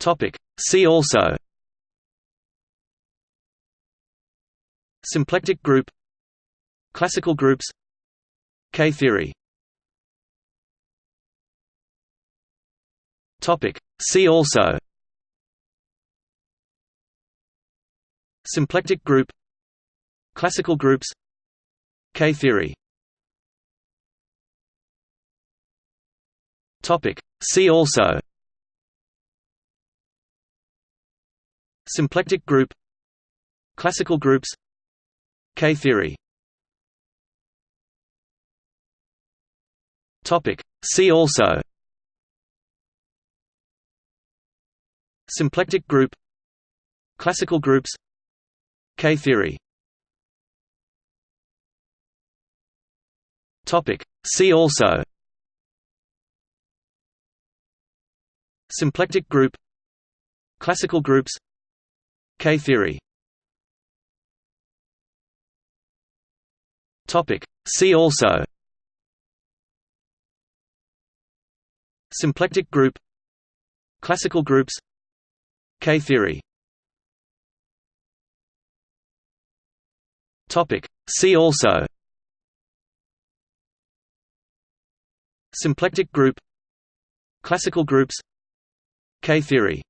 Topic. See also. Symplectic group. Classical groups. K-theory. Topic. See also. Symplectic group. Classical groups. K-theory. Topic. See also Symplectic group. Classical groups. K-theory. See also. Symplectic group. Classical groups. K-theory. See also. Symplectic group. Classical groups K-theory Topic. See also. Symplectic group. Classical groups. K-theory Topic. See also. Symplectic group. Classical groups. K-theory